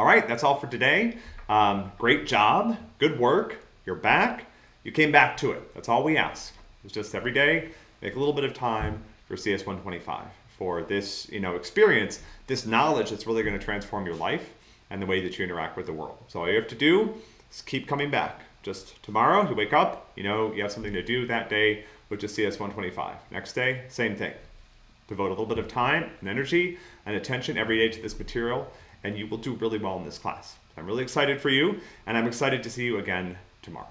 All right, that's all for today. Um, great job. Good work. You're back. You came back to it. That's all we ask. It's just every day, make a little bit of time for CS 125 for this, you know, experience, this knowledge that's really going to transform your life and the way that you interact with the world. So all you have to do is keep coming back. Just tomorrow, you wake up, you know, you have something to do that day, which is CS 125. Next day, same thing. Devote a little bit of time and energy and attention every day to this material, and you will do really well in this class. I'm really excited for you, and I'm excited to see you again tomorrow.